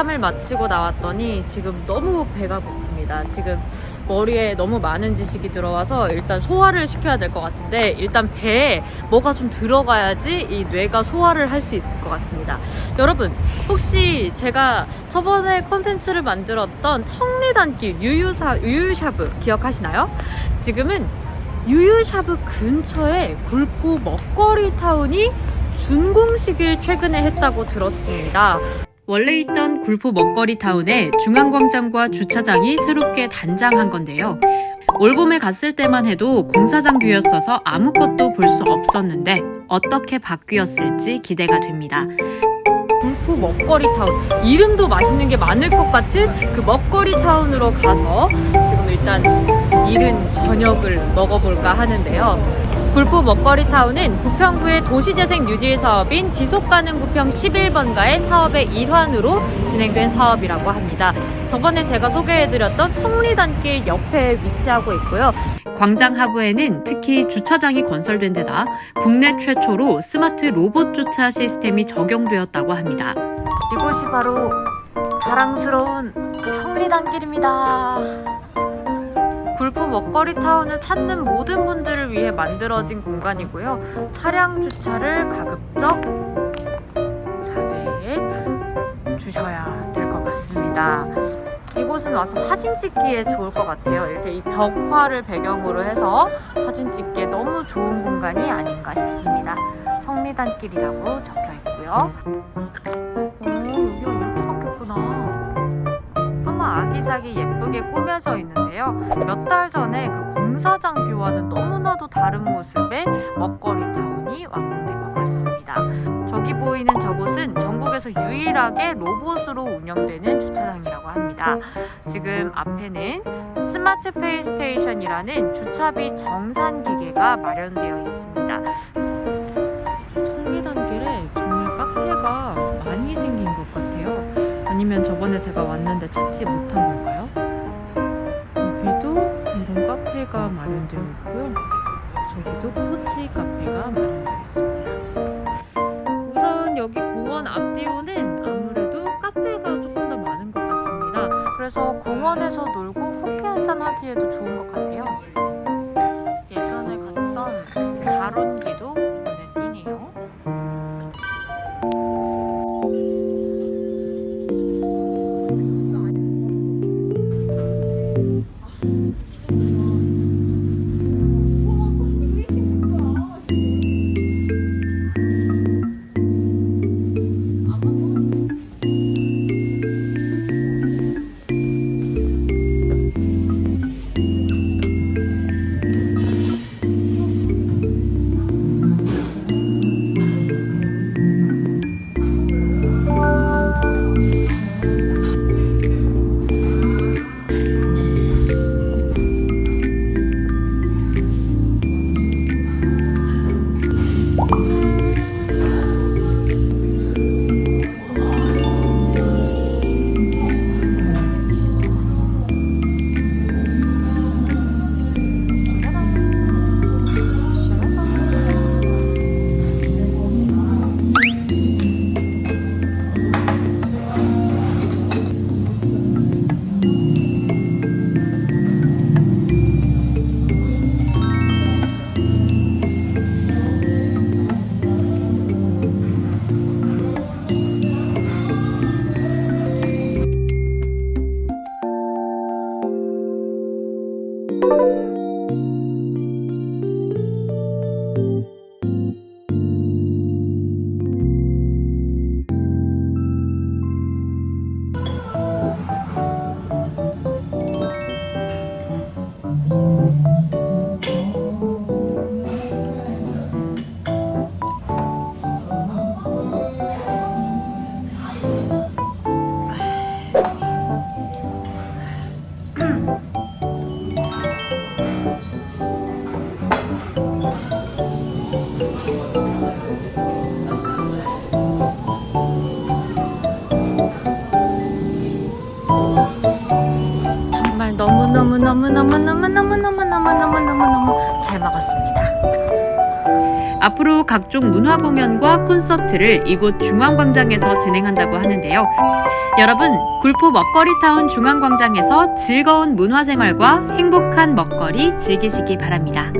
상담을 마치고 나왔더니 지금 너무 배가 고픕니다. 지금 머리에 너무 많은 지식이 들어와서 일단 소화를 시켜야 될 것 같은데 일단 배에 뭐가 좀 들어가야지 이 뇌가 소화를 할 수 있을 것 같습니다. 여러분 혹시 제가 저번에 컨텐츠를 만들었던 청리단길 유유사, 유유샤브 기억하시나요? 지금은 유유샤브 근처에 굴포 먹거리 타운이 준공식을 최근에 했다고 들었습니다. 원래 있던 굴포 먹거리 타운에 중앙광장과 주차장이 새롭게 단장한 건데요. 올봄에 갔을 때만 해도 공사장 view였어서 아무것도 볼 수 없었는데 어떻게 바뀌었을지 기대가 됩니다. 굴포 먹거리 타운 이름도 맛있는 게 많을 것 같은 그 먹거리 타운으로 가서 지금 일단 이른 저녁을 먹어볼까 하는데요. 굴포 먹거리 타운은 부평구의 도시재생 뉴딜 사업인 지속가능 부평 11번가의 사업의 일환으로 진행된 사업이라고 합니다. 저번에 제가 소개해드렸던 청리단길 옆에 위치하고 있고요. 광장 하부에는 특히 주차장이 건설된 데다 국내 최초로 스마트 로봇 주차 시스템이 적용되었다고 합니다. 이곳이 바로 자랑스러운 청리단길입니다. 굴포 먹거리 타운을 찾는 모든 분들을 위해 만들어진 공간이고요. 차량 주차를 가급적 자제해 주셔야 될 것 같습니다. 이곳은 와서 사진 찍기에 좋을 것 같아요. 이렇게 이 벽화를 배경으로 해서 사진 찍기에 너무 좋은 공간이 아닌가 싶습니다. 청리단길이라고 적혀 있고요. 아기자기 예쁘게 꾸며져 있는데요. 몇 달 전에 그 공사장 뷰와는 너무나도 다른 모습의 먹거리 타운이 완공된 것 같습니다. 저기 보이는 저곳은 전국에서 유일하게 로봇으로 운영되는 주차장이라고 합니다. 지금 앞에는 smart pay station이라는 주차비 정산 기계가 마련되어 있습니다. 청리단길에 정말 카페가. 아니면 저번에 제가 왔는데 찾지 못한 걸까요? 여기도 이런 카페가 마련되어 있고요. 저기도 코지 카페가 마련되어 있습니다. 우선 여기 공원 앞뒤로는 아무래도 카페가 조금 더 많은 것 같습니다. 그래서 공원에서 놀고 커피 한잔 하기에도 좋은 것 같아요. 예전에 갔던 가론기 off. 너무 너무 너무 너무 너무 너무 너무 너무 너무 너무 잘 먹었습니다. 앞으로 각종 문화 공연과 콘서트를 이곳 중앙광장에서 진행한다고 하는데요. 여러분, 굴포 먹거리타운 중앙광장에서 즐거운 문화생활과 행복한 먹거리 즐기시기 바랍니다.